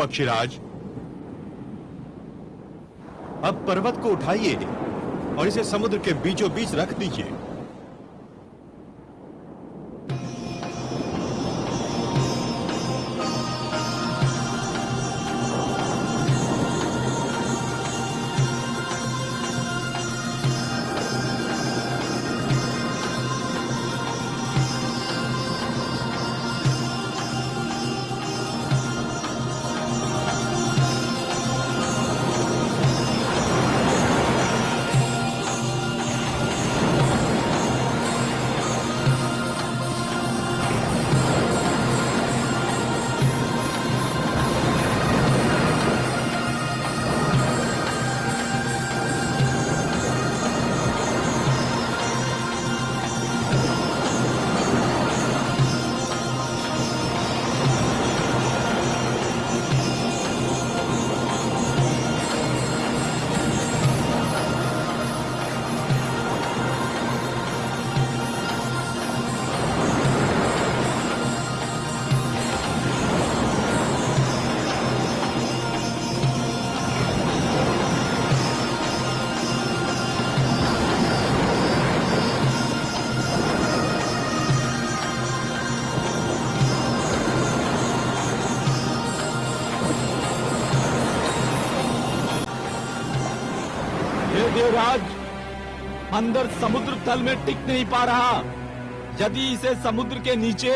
पक्षीराज। अब पर्वत को उठाइए और इसे समुद्र के बीचों बीच रख दीजिए। अंदर समुद्र तल में टिक नहीं पा रहा। यदि इसे समुद्र के नीचे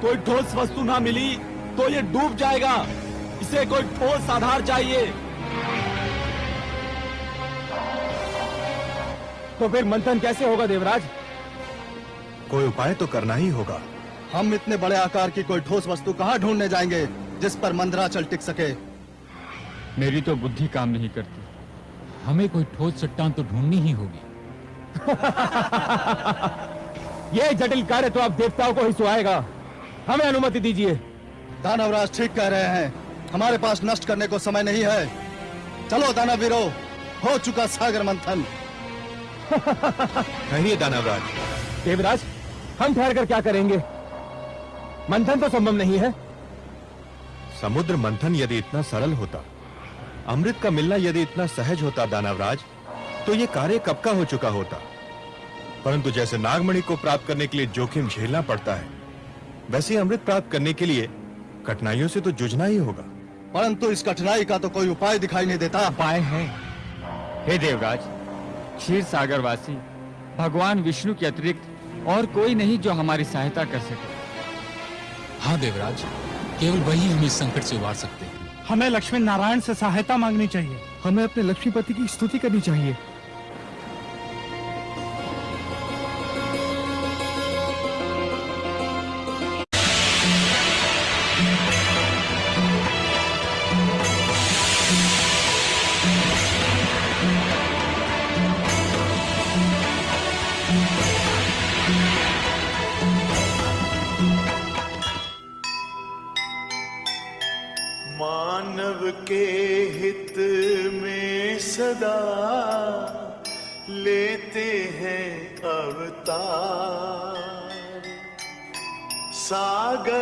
कोई ठोस वस्तु ना मिली तो ये डूब जाएगा। इसे कोई ठोस आधार चाहिए। तो फिर मंथन कैसे होगा देवराज? कोई उपाय तो करना ही होगा। हम इतने बड़े आकार की कोई ठोस वस्तु कहाँ ढूँढने जाएँगे जिस पर मंदराचल टिक सके? मेरी तो बुद्धि काम नहीं करती। हमें कोई ठोस चट्टान तो ढूंढनी ही होगी। ये जटिल कार्य तो आप देवताओं को ही सुहाएगा। हमें अनुमति दीजिए। दानवराज ठीक कह रहे हैं। हमारे पास नष्ट करने को समय नहीं है। चलो दानवीरो हो चुका सागर मंथन। कहिए दानवराज। देवराज हम ठहर कर क्या करेंगे? मंथन तो संभव नहीं है। समुद्र मंथन यदि इतना सरल होता अमृत का मिलना यदि इतना सहज होता दानवराज तो ये कार्य कब का हो चुका होता? परंतु जैसे नागमणि को प्राप्त करने के लिए जोखिम झेलना पड़ता है वैसे अमृत प्राप्त करने के लिए कठिनाइयों से तो जूझना ही होगा। परंतु इस कठिनाई का तो कोई उपाय दिखाई नहीं देता। उपाय है। हे देवराज क्षीर सागरवासी भगवान विष्णु के अतिरिक्त और कोई नहीं जो हमारी सहायता कर सके। हाँ देवराज केवल वही हम इस संकट से उबार सकते हैं। हमें लक्ष्मी नारायण से सहायता मांगनी चाहिए। हमें अपने लक्ष्मीपति की स्तुति करनी चाहिए।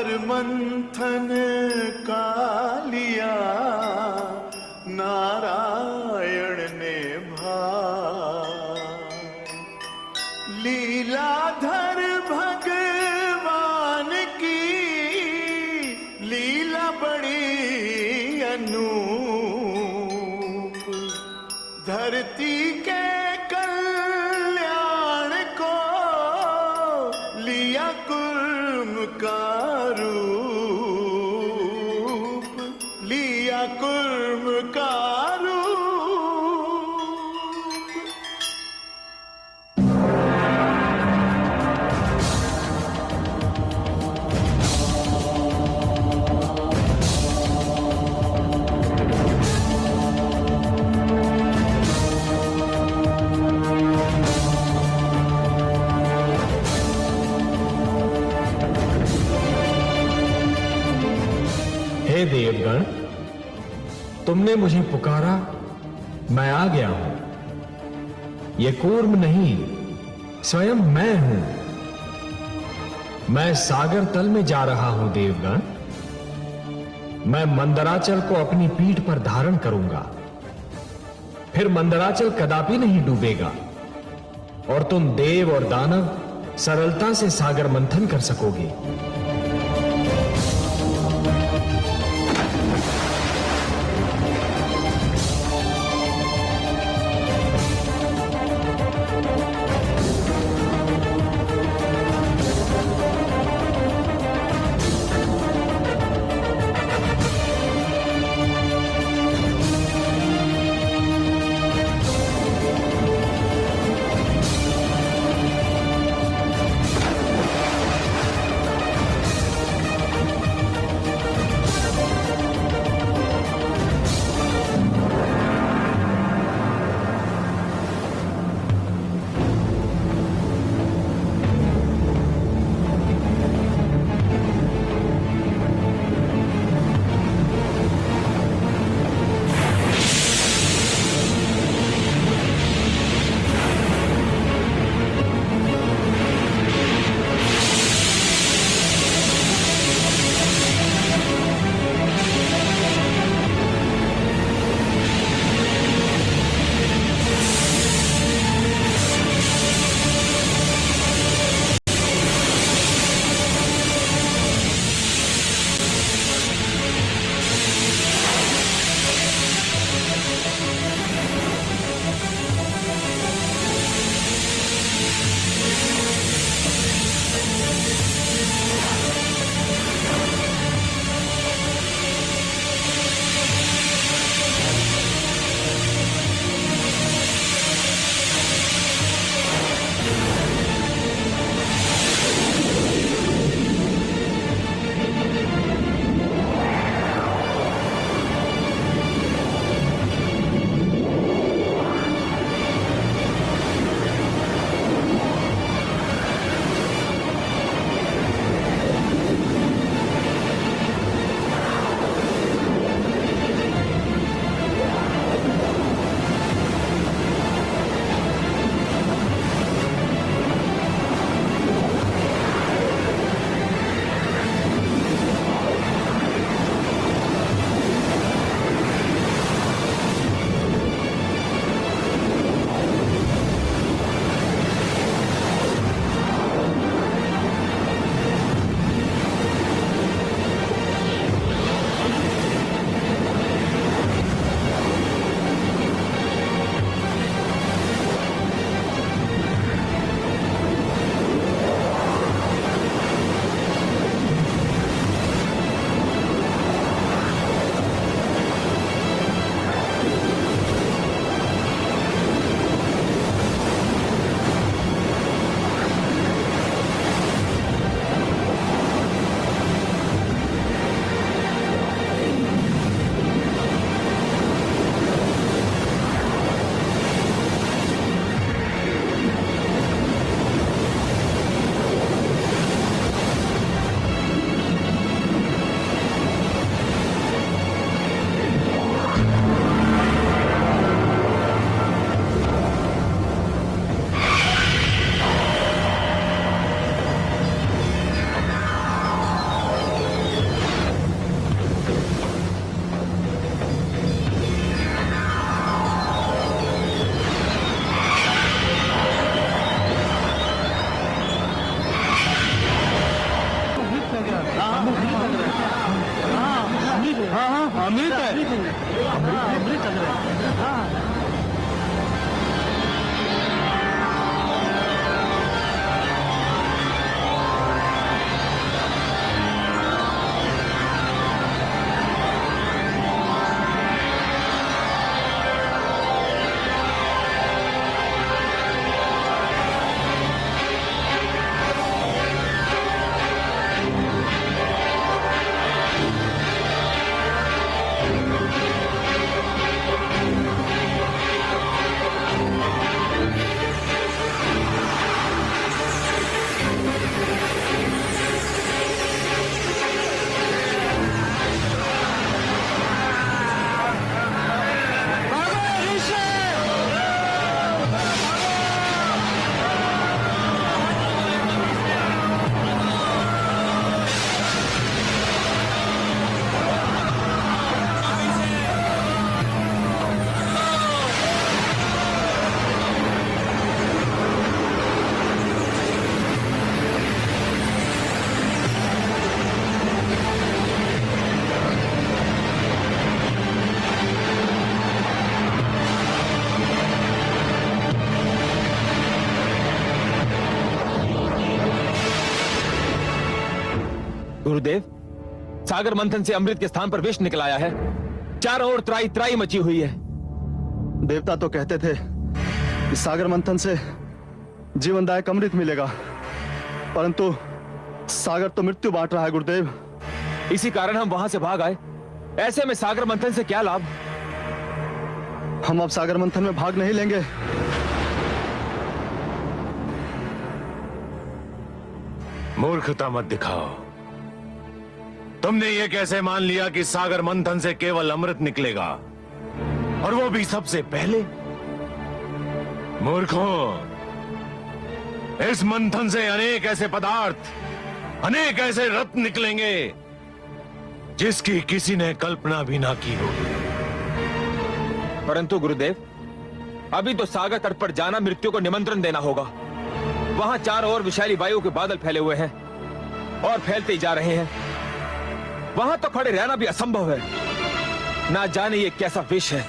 सागर मंथन का लिया। नारायण ने भार लीलाधर भगवान की लीला बड़ी अनूप। धरती तुमने मुझे पुकारा, मैं आ गया हूँ। ये कूर्म नहीं, स्वयं मैं हूँ। मैं सागर तल में जा रहा हूँ, देवगण। मैं मंदराचल को अपनी पीठ पर धारण करूँगा। फिर मंदराचल कदापि नहीं डूबेगा। और तुम देव और दानव सरलता से सागर मंथन कर सकोगे। सागर मंथन से अमृत के स्थान पर विष निकल आया है। चारों ओर त्राई त्राई मची हुई है। देवता तो कहते थे कि सागर मंथन से जीवनदायक अमृत मिलेगा। परंतु सागर तो मृत्यु बांट रहा है गुरुदेव। इसी कारण हम वहाँ से भाग आए। ऐसे में सागर मंथन से क्या लाभ? हम अब सागर मंथन में भाग नहीं लेंगे। मूर्खता मत दिखाओ। तुमने ये कैसे मान लिया कि सागर मंथन से केवल अमृत निकलेगा? और वो भी सबसे पहले? मूर्खों, इस मंथन से अनेक ऐसे पदार्थ, अनेक ऐसे रत्न निकलेंगे, जिसकी किसी ने कल्पना भी ना की होगी परंतु गुरुदेव, अभी तो सागर तट पर जाना मृत्यु को निमंत्रण देना होगा। वहाँ चारों ओर विशाली वायु के बादल फैले हुए हैं और फैलते ही जा रहे हैं। वहाँ तो खड़े रहना भी असंभव है। ना जाने ये कैसा विष है।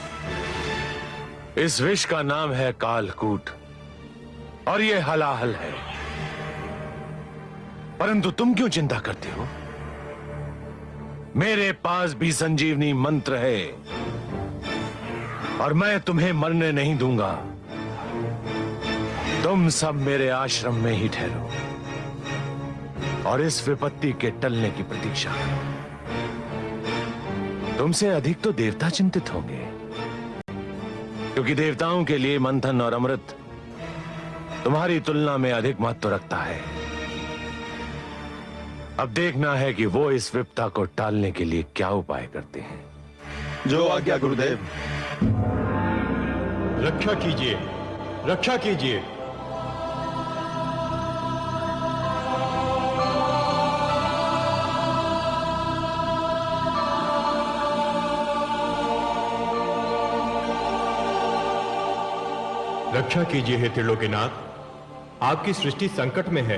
इस विष का नाम है कालकूट, और ये हलाहल है। परंतु तुम क्यों चिंता करते हो? मेरे पास भी संजीवनी मंत्र है, और मैं तुम्हें मरने नहीं दूँगा। तुम सब मेरे आश्रम में ही ठहरो, और इस विपत्ति के टलने की प्रतीक्षा करो। तुमसे अधिक तो देवता चिंतित होंगे। क्योंकि देवताओं के लिए मंथन और अमृत तुम्हारी तुलना में अधिक महत्व रखता है। अब देखना है कि वो इस विपता को टालने के लिए क्या उपाय करते हैं। जो आज्ञा गुरुदेव। रक्षा कीजिए। रक्षा कीजिए। रक्षा कीजिए हे त्रिलोकीनाथ। आपकी सृष्टि संकट में है।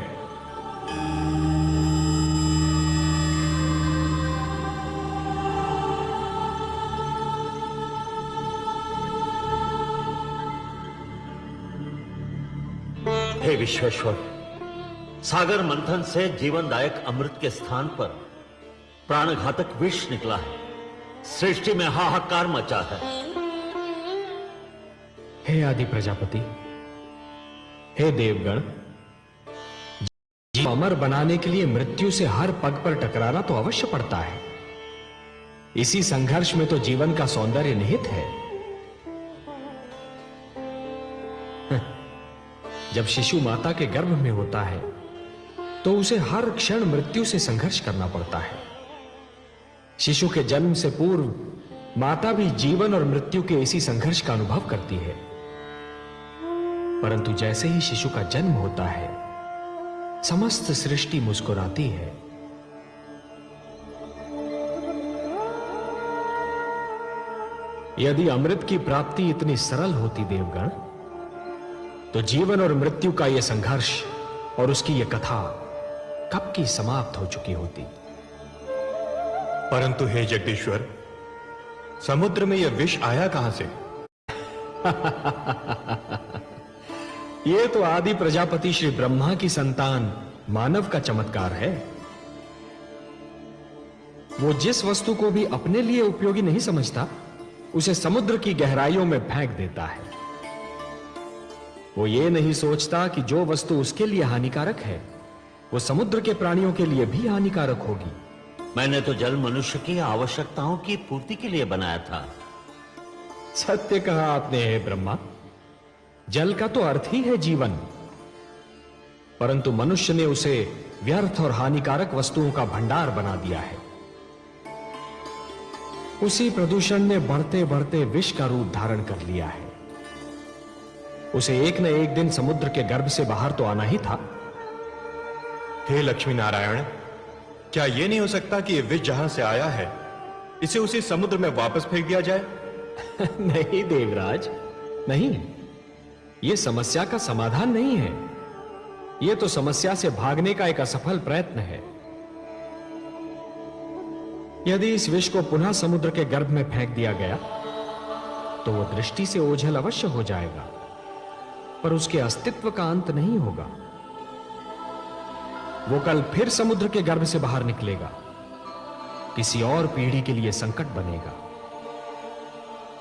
हे विश्वेश्वर, सागर मंथन से जीवनदायक अमृत के स्थान पर प्राणघातक विष निकला है। सृष्टि में हाहाकार मचा है। हे आदि प्रजापति, हे देवगण, जीव अमर बनाने के लिए मृत्यु से हर पग पर टकराना तो अवश्य पड़ता है। इसी संघर्ष में तो जीवन का सौंदर्य निहित है। जब शिशु माता के गर्भ में होता है तो उसे हर क्षण मृत्यु से संघर्ष करना पड़ता है। शिशु के जन्म से पूर्व माता भी जीवन और मृत्यु के इसी संघर्ष का अनुभव करती है। परंतु जैसे ही शिशु का जन्म होता है समस्त सृष्टि मुस्कुराती है। यदि अमृत की प्राप्ति इतनी सरल होती देवगण तो जीवन और मृत्यु का यह संघर्ष और उसकी यह कथा कब की समाप्त हो चुकी होती? परंतु हे जगदीश्वर समुद्र में यह विष आया कहाँ से? यह तो आदि प्रजापति श्री ब्रह्मा की संतान मानव का चमत्कार है। वो जिस वस्तु को भी अपने लिए उपयोगी नहीं समझता उसे समुद्र की गहराइयों में फेंक देता है। वो ये नहीं सोचता कि जो वस्तु उसके लिए हानिकारक है वो समुद्र के प्राणियों के लिए भी हानिकारक होगी। मैंने तो जल मनुष्य की आवश्यकताओं की पूर्ति के लिए बनाया था। सत्य कहा आपने हे ब्रह्मा। जल का तो अर्थ ही है जीवन। परंतु मनुष्य ने उसे व्यर्थ और हानिकारक वस्तुओं का भंडार बना दिया है। उसी प्रदूषण ने बढ़ते बढ़ते विष का रूप धारण कर लिया है। उसे एक न एक दिन समुद्र के गर्भ से बाहर तो आना ही था। हे लक्ष्मी नारायण क्या यह नहीं हो सकता कि यह विष जहाँ से आया है इसे उसी समुद्र में वापस फेंक दिया जाए? नहीं देवराज नहीं। यह समस्या का समाधान नहीं है। यह तो समस्या से भागने का एक असफल प्रयत्न है। यदि इस विष को पुनः समुद्र के गर्भ में फेंक दिया गया तो वह दृष्टि से ओझल अवश्य हो जाएगा, पर उसके अस्तित्व का अंत नहीं होगा। वो कल फिर समुद्र के गर्भ से बाहर निकलेगा। किसी और पीढ़ी के लिए संकट बनेगा।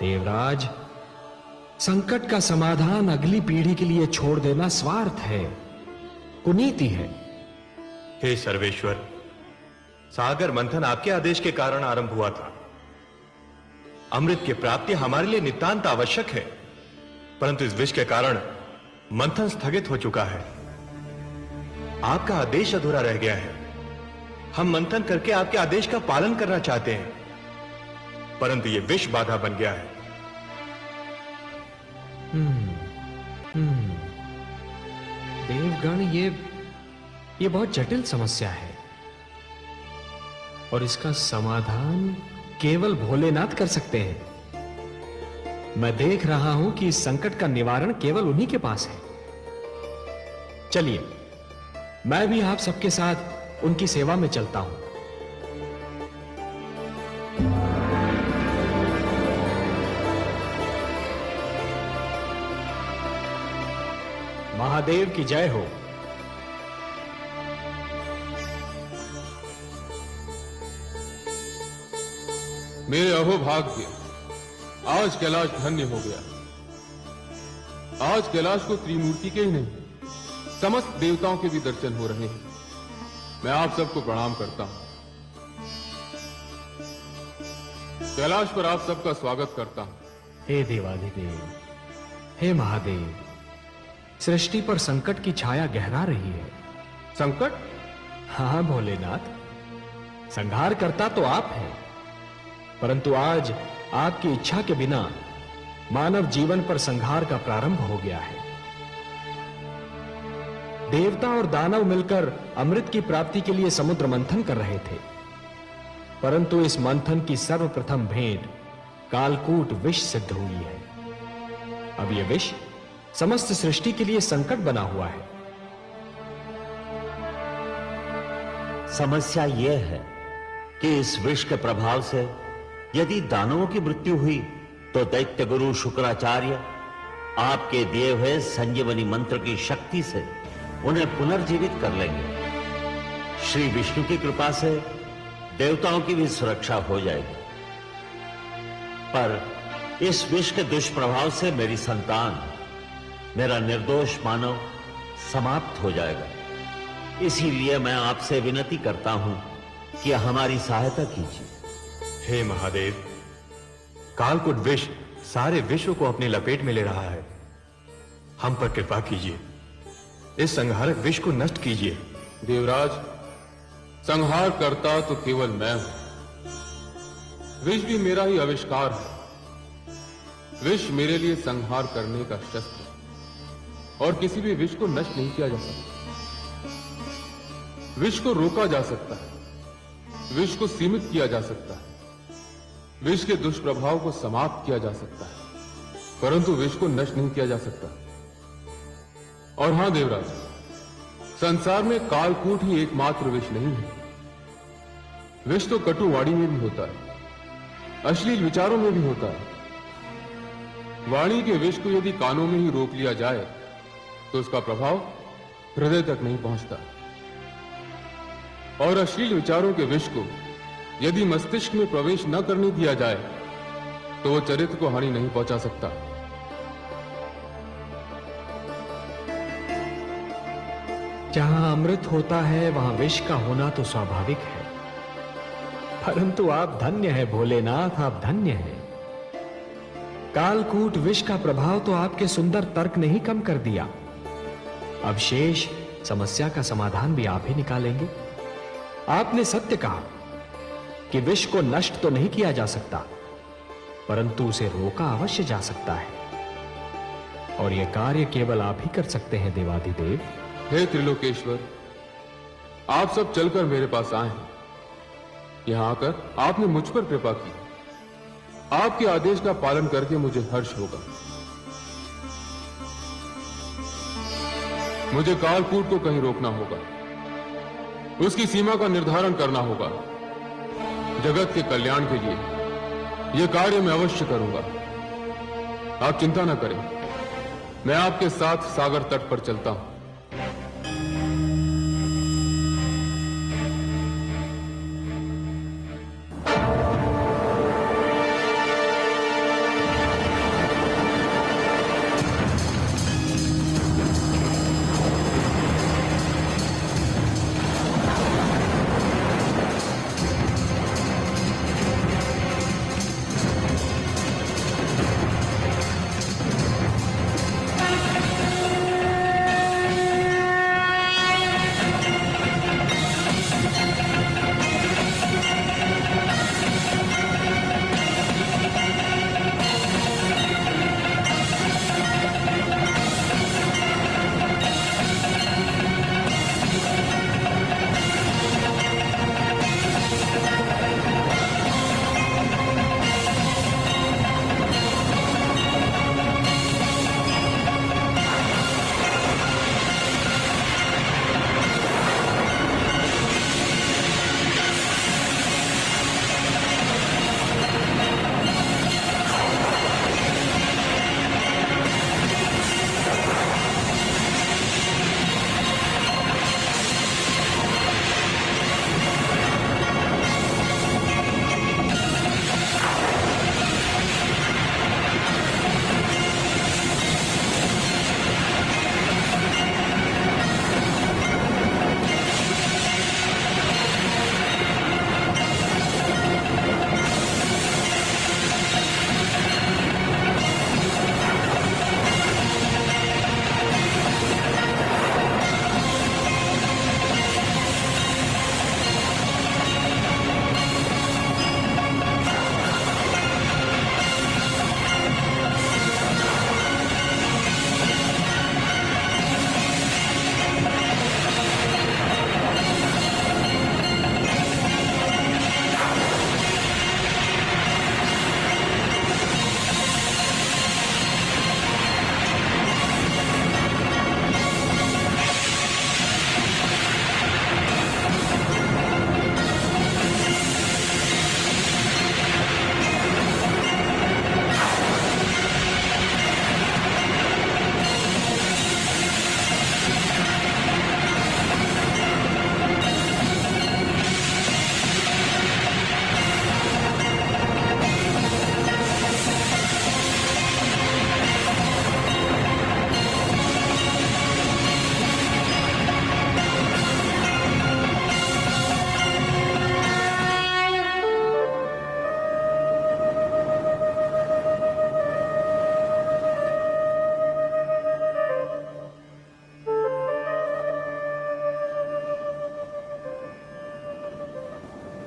देवराज संकट का समाधान अगली पीढ़ी के लिए छोड़ देना स्वार्थ है। कुनीति है। हे सर्वेश्वर, सागर मंथन आपके आदेश के कारण आरंभ हुआ था। अमृत की प्राप्ति हमारे लिए नितांत आवश्यक है, परंतु इस विष के कारण मंथन स्थगित हो चुका है। आपका आदेश अधूरा रह गया है। हम मंथन करके आपके आदेश का पालन करना चाहते हैं, परंतु यह विष बाधा बन गया है। देवगण, ये ये बहुत जटिल समस्या है। और इसका समाधान केवल भोलेनाथ कर सकते हैं। मैं देख रहा हूँ कि इस संकट का निवारण केवल उन्हीं के पास है। चलिए, मैं भी आप सबके साथ उनकी सेवा में चलता हूँ। महादेव की जय हो। मेरे अहोभाग्य आज कैलाश धन्य हो गया। आज कैलाश को त्रिमूर्ति के ही नहीं समस्त देवताओं के भी दर्शन हो रहे हैं। मैं आप सबको प्रणाम करता हूँ। कैलाश पर आप सबका स्वागत करता हूँ। हे देवाधिदेव हे महादेव सृष्टि पर संकट की छाया गहरा रही है। संकट? हाँ भोलेनाथ। संहार करता तो आप हैं। परंतु आज आपकी इच्छा के बिना मानव जीवन पर संहार का प्रारंभ हो गया है। देवता और दानव मिलकर अमृत की प्राप्ति के लिए समुद्र मंथन कर रहे थे। परंतु इस मंथन की सर्वप्रथम भेंट कालकूट विष सिद्ध हुई है। अब यह विष समस्त सृष्टि के लिए संकट बना हुआ है। समस्या यह है कि इस विष के प्रभाव से यदि दानवों की मृत्यु हुई तो दैत्य गुरु शुक्राचार्य आपके दिए हुए संजीवनी मंत्र की शक्ति से उन्हें पुनर्जीवित कर लेंगे। श्री विष्णु की कृपा से देवताओं की भी सुरक्षा हो जाएगी। पर इस विष के दुष्प्रभाव से मेरी संतान मेरा निर्दोष मानव समाप्त हो जाएगा। इसीलिए मैं आपसे विनती करता हूँ कि हमारी सहायता कीजिए। हे महादेव कालकुट विष सारे विश्व को अपनी लपेट में ले रहा है। हम पर कृपा कीजिए। इस संहारक विष को नष्ट कीजिए। देवराज संहार करता तो केवल मैं हूँ। विष भी मेरा ही आविष्कार है। विष मेरे लिए संहार करने का शस्त्र और किसी भी विष को नष्ट नहीं किया जा सकता। विष को रोका जा सकता है। विष को सीमित किया जा सकता है। विष के दुष्प्रभाव को समाप्त किया जा सकता है। परंतु विष को नष्ट नहीं किया जा सकता। और हाँ, देवराज, संसार में कालकूट ही एकमात्र विष नहीं है। विष तो कटुवाणी में भी होता है। अश्लील विचारों में भी होता है। वाणी के विष को यदि कानों में ही रोक लिया जाए तो उसका प्रभाव हृदय तक नहीं पहुँचता। और अश्लील विचारों के विष को यदि मस्तिष्क में प्रवेश न करने दिया जाए तो वो चरित्र को हानि नहीं पहुँचा सकता। जहाँ अमृत होता है, वहाँ विष का होना तो स्वाभाविक है। परंतु आप धन्य है, भोलेनाथ, आप धन्य है। कालकूट विष का प्रभाव तो आपके सुंदर तर्क ने ही कम कर दिया। अब शेष समस्या का समाधान भी आप ही निकालेंगे। आपने सत्य कहा कि विष को नष्ट तो नहीं किया जा सकता, परंतु उसे रोका अवश्य जा सकता है। और यह कार्य केवल आप ही कर सकते हैं देवाधिदेव हे त्रिलोकेश्वर, आप सब चलकर मेरे पास आए यहाँ आकर आपने मुझ पर कृपा की। आपके आदेश का पालन करके मुझे हर्ष होगा। मुझे कालकूट को कहीं रोकना होगा। उसकी सीमा का निर्धारण करना होगा। जगत के कल्याण के लिए यह कार्य मैं अवश्य करूँगा। आप चिंता न करें। मैं आपके साथ सागर तट पर चलता हूँ।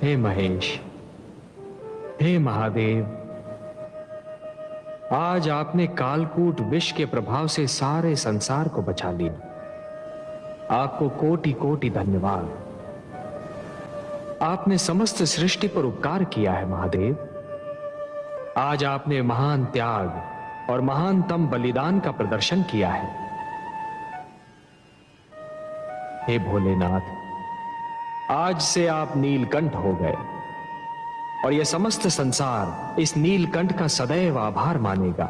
हे महेश, हे महादेव, आज आपने कालकूट विष के प्रभाव से सारे संसार को बचा लिया। आपको कोटि कोटि धन्यवाद। आपने समस्त सृष्टि पर उपकार किया है, महादेव। आज आपने महान त्याग और महानतम बलिदान का प्रदर्शन किया है। हे भोलेनाथ आज से आप नीलकंठ हो गए। और यह समस्त संसार इस नीलकंठ का सदैव आभार मानेगा।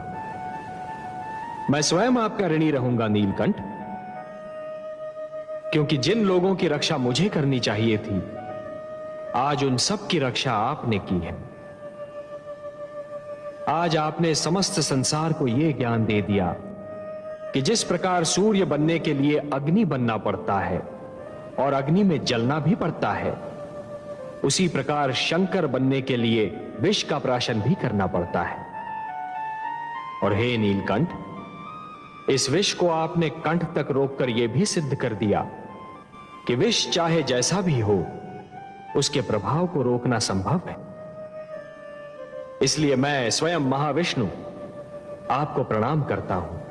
मैं स्वयं आपका ऋणी रहूँगा नीलकंठ, क्योंकि जिन लोगों की रक्षा मुझे करनी चाहिए थी, आज उन सब की रक्षा आपने की है। आज आपने समस्त संसार को यह ज्ञान दे दिया कि जिस प्रकार सूर्य बनने के लिए अग्नि बनना पड़ता है और अग्नि में जलना भी पड़ता है। उसी प्रकार शंकर बनने के लिए विष का प्राशन भी करना पड़ता है। और हे नीलकंठ, इस विष को आपने कंठ तक रोककर यह भी सिद्ध कर दिया कि विष चाहे जैसा भी हो, उसके प्रभाव को रोकना संभव है। इसलिए मैं स्वयं महाविष्णु आपको प्रणाम करता हूँ।